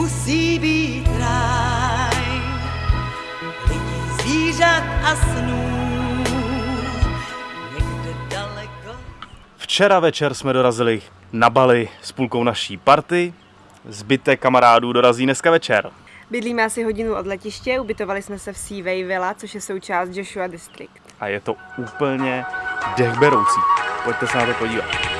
musí být ráj lidí, zvířat a snů. Včera večer jsme dorazili na Bali s půlkou naší party. Zbytek kamarádů dorazí dneska večer. Bydlíme asi hodinu od letiště, ubytovali jsme se v Seaway Villa, což je součást Joshua District. A je to úplně dechberoucí. Pojďte se na to podívat.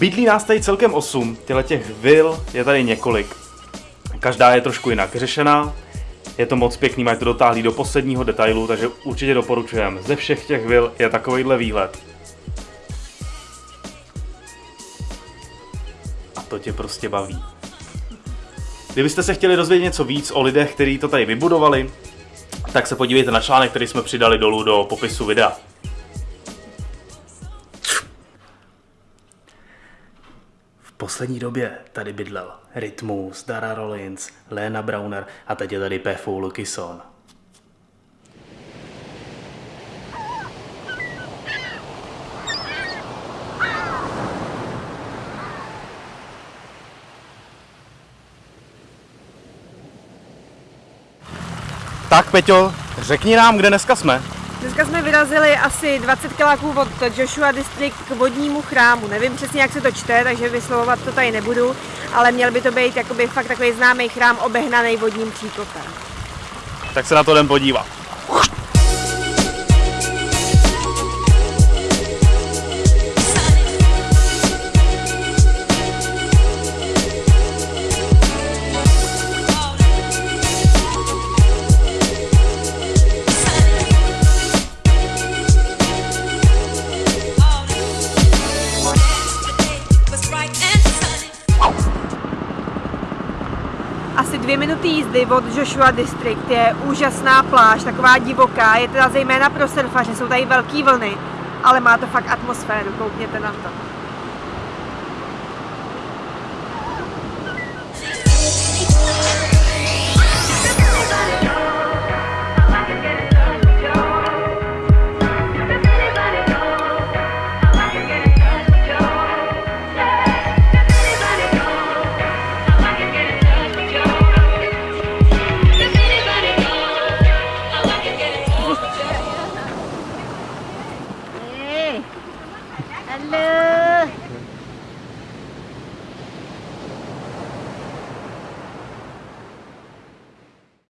Bydlí nás tady celkem 8, těle těch vil je tady několik. Každá je trošku jinak řešená, je to moc pěkný, mají to dotáhlý do posledního detailu, takže určitě doporučujeme. Ze všech těch vil je takovýhle výhled. A to tě prostě baví. Kdybyste se chtěli dozvědět něco víc o lidech, kteří to tady vybudovali, tak se podívejte na článek, který jsme přidali dolů do popisu videa. Poslední době tady bydlel Rytmus, Dara Rollins, Lena Browner a teď je tady P. Lukison. Tak Peťo, řekni nám, kde dneska jsme. Dneska jsme vyrazili asi 20 kiláků od Joshua District k vodnímu chrámu. Nevím přesně, jak se to čte, takže vyslovovat to tady nebudu, ale měl by to být jakoby fakt takový známý chrám obehnaný vodním příkopem. Tak se na to jdem podívat. Asi dvě minuty jízdy od Joshua District je úžasná pláž, taková divoká, je teda zejména pro surfaře, jsou tady velké vlny, ale má to fakt atmosféru, koukněte na to. Hello.